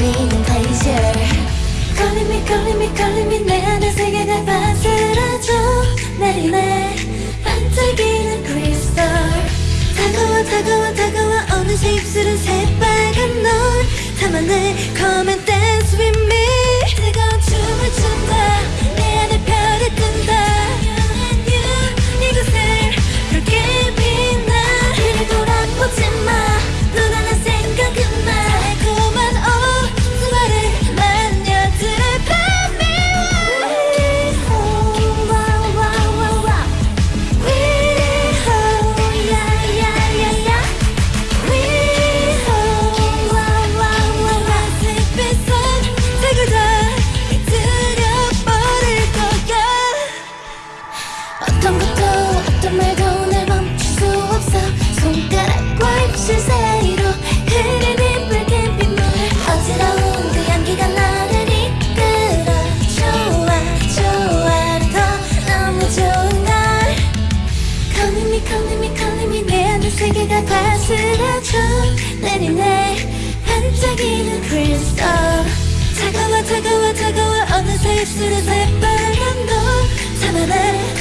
me. 내 반짝이는 크리스털 차가워 차가워 차가워. 어느새 입술에 새빨간 걸 잡아내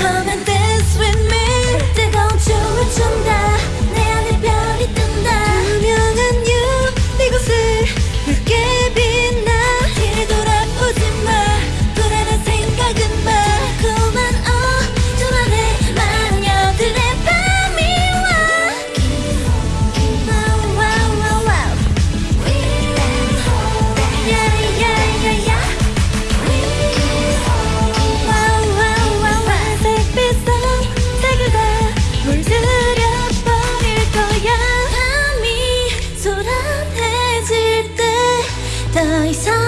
財産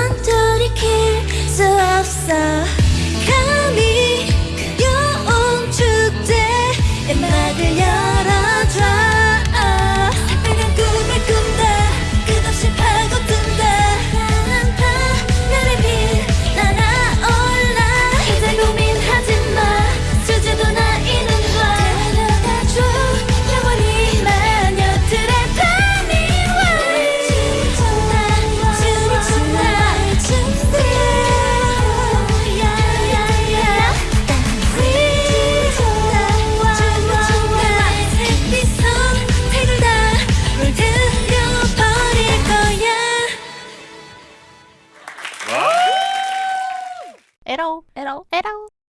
at all, at all, at all.